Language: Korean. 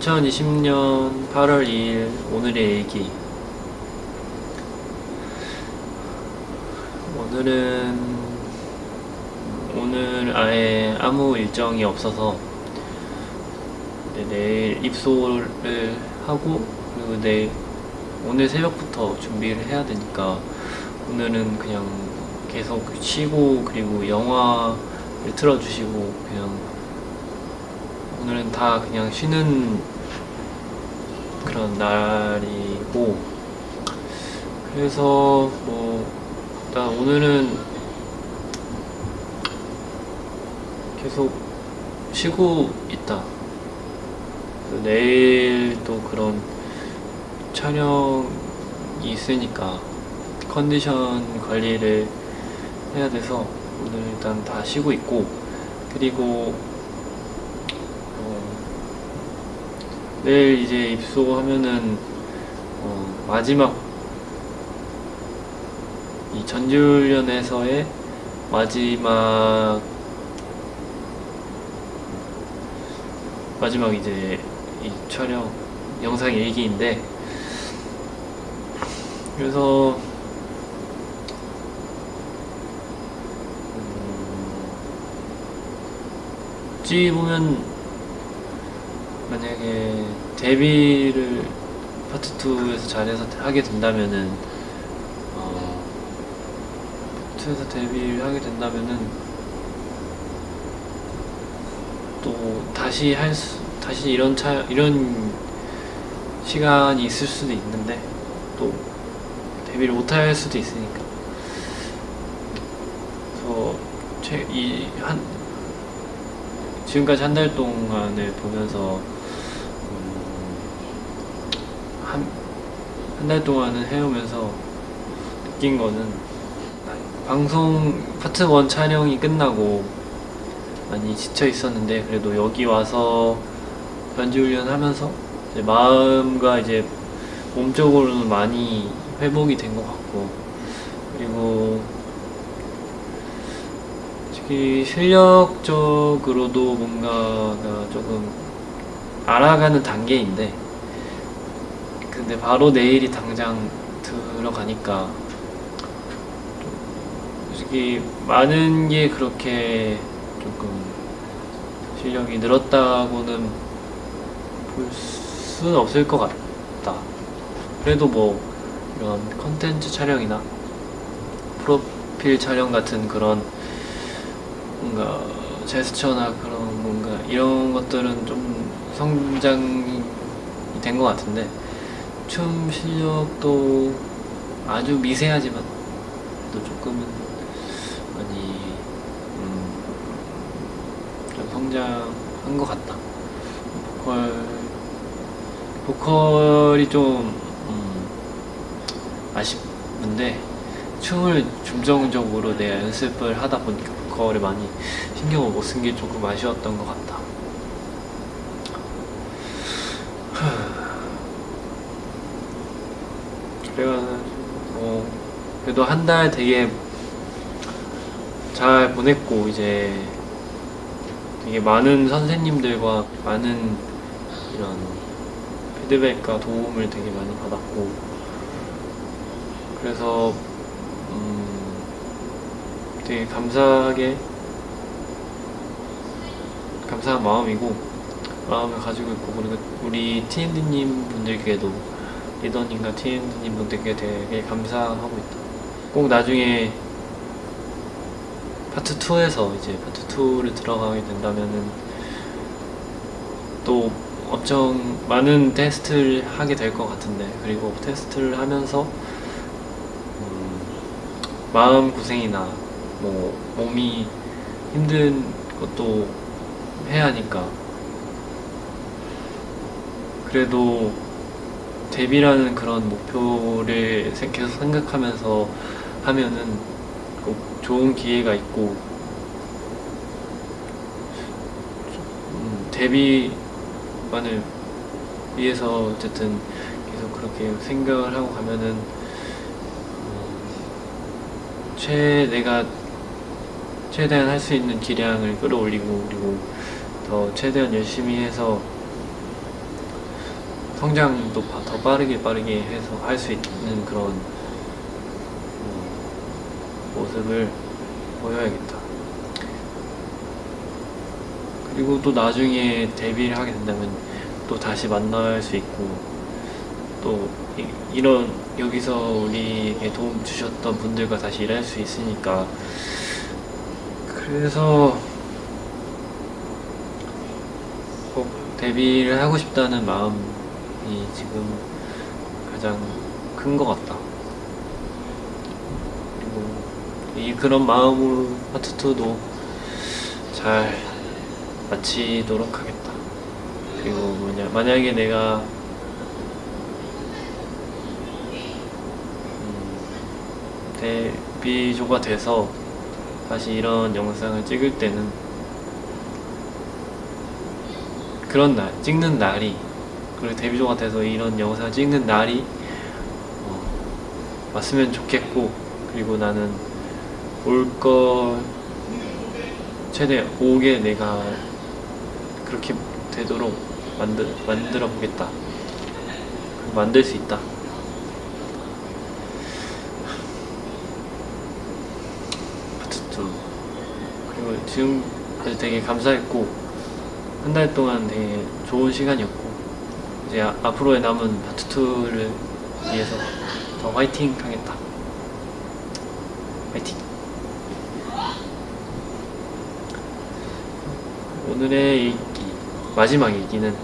2020년 8월 2일 오늘의 얘기. 오늘은 오늘 아예 아무 일정이 없어서 네, 내일 입소를 하고 그리고 내일 오늘 새벽부터 준비를 해야 되니까 오늘은 그냥 계속 쉬고 그리고 영화를 틀어주시고 그냥 오늘은 다 그냥 쉬는 그런 날이고 그래서 뭐 일단 오늘은 계속 쉬고 있다. 내일 또 그런 촬영이 있으니까 컨디션 관리를 해야 돼서 오늘 일단 다 쉬고 있고 그리고 어, 내일 이제 입소하면은 어, 마지막 이 전지훈련에서의 마지막 마지막 이제 이 촬영 영상 일기인데 그래서 어찌 보면 만약에 데뷔를 파트 2에서 잘해서 하게 된다면은 어, 파트 2에서 데뷔를 하게 된다면은 또 다시 할 수, 다시 이런 차 이런 시간이 있을 수도 있는데 또 데뷔를 못할 수도 있으니까. 그래서 이한 지금까지 한 달 동안을 보면서 음, 한한 달 동안을 해오면서 느낀 거는 방송 파트 1 촬영이 끝나고 많이 지쳐 있었는데 그래도 여기 와서 변지 훈련 하면서 이제 마음과 이제 몸적으로는 많이 회복이 된 것 같고 그리고 솔직히 실력적으로도 뭔가가 조금 알아가는 단계인데 근데 바로 내일이 당장 들어가니까. 솔직히 많은 게 그렇게 조금 실력이 늘었다고는 볼 수는 없을 것 같다. 그래도 뭐 이런 컨텐츠 촬영이나 프로필 촬영 같은 그런 뭔가 제스처나 그런 뭔가 이런 것들은 좀 성장이 된 것 같은데 춤 실력도 아주 미세하지만 또 조금은 많이 음, 좀 성장한 것 같다. 보컬 보컬이 좀 음, 아쉽는데 춤을 중점적으로 내가 연습을 하다 보니까 보컬을 많이 신경을 못 쓴 게 조금 아쉬웠던 것 같다 그래가지고 어, 그래도 한 달 되게 잘 보냈고 이제 되게 많은 선생님들과 많은 이런 피드백과 도움을 되게 많이 받았고 그래서 음 되게 감사하게 감사한 마음이고 마음을 가지고 있고 그리고 우리 TND님 분들께도 리더님과 TND님 분들께 되게 감사하고 있다. 꼭 나중에 파트 2에서 이제 파트 2를 들어가게 된다면은 또 엄청 많은 테스트를 하게 될 것 같은데 그리고 테스트를 하면서 음, 마음 고생이나 뭐 몸이 힘든 것도 해야 하니까. 그래도 데뷔라는 그런 목표를 계속 생각하면서 하면은 꼭 좋은 기회가 있고 음, 데뷔만을 위해서 어쨌든 계속 그렇게 생각을 하고 가면은 음, 최 내가 최대한 할 수 있는 기량을 끌어올리고 그리고 더 최대한 열심히 해서 성장도 바- 더 빠르게 빠르게 해서 할 수 있는 그런 어, 모습을 보여야겠다. 그리고 또 나중에 데뷔를 하게 된다면 또 다시 만날 수 있고 또 이, 이런 여기서 우리에게 도움 주셨던 분들과 다시 일할 수 있으니까 그래서 꼭 데뷔를 하고 싶다는 마음 이 지금 가장 큰 것 같다. 그리고 이 그런 마음으로 파트 2도 잘 마치도록 하겠다. 그리고 뭐냐 만약에 내가 음, 데뷔조가 돼서 다시 이런 영상을 찍을 때는 그런 날 찍는 날이 그리고 데뷔조가 돼서 이런 영상을 찍는 날이 어, 왔으면 좋겠고 그리고 나는 올거 최대 오게 내가 그렇게 되도록 만들 만들어 보겠다. 만들 수 있다. 파트 2 그리고 지금까지 되게 감사했고 한 달 동안 되게 좋은 시간이었고 이제 아- 앞으로의 남은 파트 2를 위해서 더 화이팅 하겠다. 화이팅. 오늘의 얘기, 마지막 얘기는